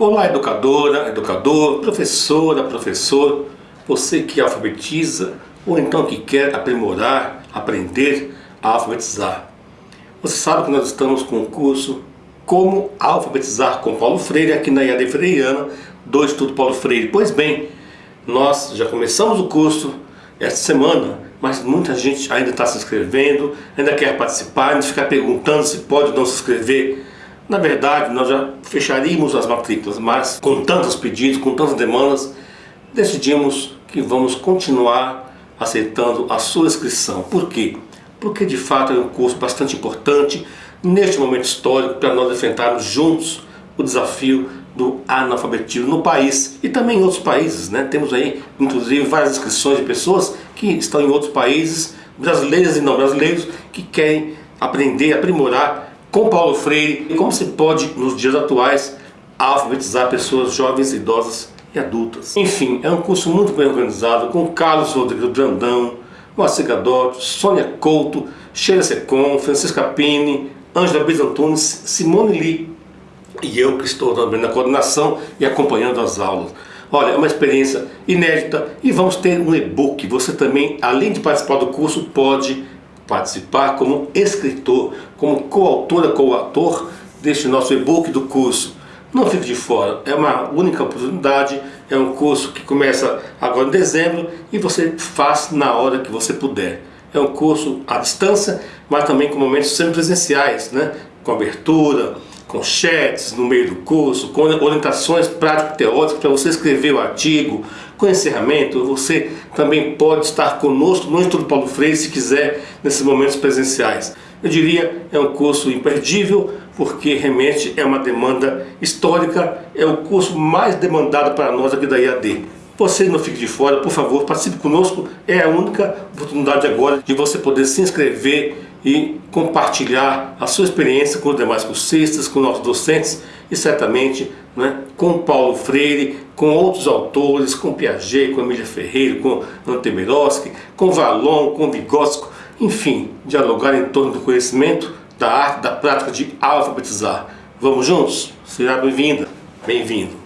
Olá, educadora, educador, professora, professor, você que alfabetiza ou então que quer aprimorar, aprender a alfabetizar. Você sabe que nós estamos com o curso Como Alfabetizar com Paulo Freire aqui na IAD Freiana do Estudo Paulo Freire. Pois bem, nós já começamos o curso esta semana, mas muita gente ainda está se inscrevendo, ainda quer participar, ainda ficar perguntando se pode ou não se inscrever. Na verdade, nós já fecharíamos as matrículas, mas com tantos pedidos, com tantas demandas, decidimos que vamos continuar aceitando a sua inscrição. Por quê? Porque de fato é um curso bastante importante neste momento histórico para nós enfrentarmos juntos o desafio do analfabetismo no país e também em outros países. Né? Temos aí, inclusive, várias inscrições de pessoas que estão em outros países, brasileiros e não brasileiros, que querem aprender, aprimorar com Paulo Freire e como se pode, nos dias atuais, alfabetizar pessoas jovens, idosas e adultas. Enfim, é um curso muito bem organizado com Carlos Rodrigo Brandão, Moacir Gadotti, Sônia Couto, Sheila Secon, Francisca Pini, Ângela Beis Antunes, Simone Lee e eu que estou também na coordenação e acompanhando as aulas. Olha, é uma experiência inédita e vamos ter um e-book. Você também, além de participar do curso, pode participar como escritor, como coautora, coautor deste nosso e-book do curso. Não fique de fora, é uma única oportunidade, é um curso que começa agora em dezembro e você faz na hora que você puder. É um curso à distância, mas também com momentos semipresenciais, né? com abertura, com chats no meio do curso, com orientações prático-teóricas para você escrever o artigo, com encerramento, você também pode estar conosco no Instituto Paulo Freire se quiser, nesses momentos presenciais. Eu diria, é um curso imperdível, porque realmente é uma demanda histórica, é o curso mais demandado para nós aqui da IAD. Você não fique de fora, por favor, participe conosco, é a única oportunidade agora de você poder se inscrever e compartilhar a sua experiência com os demais cursistas, com nossos docentes e certamente né, com Paulo Freire, com outros autores, com Piaget, com Emília Ferreira, com Antemeroski, com Valon, com Vygotsky, enfim, dialogar em torno do conhecimento, da arte, da prática de alfabetizar. Vamos juntos? Será bem-vinda, bem-vindo.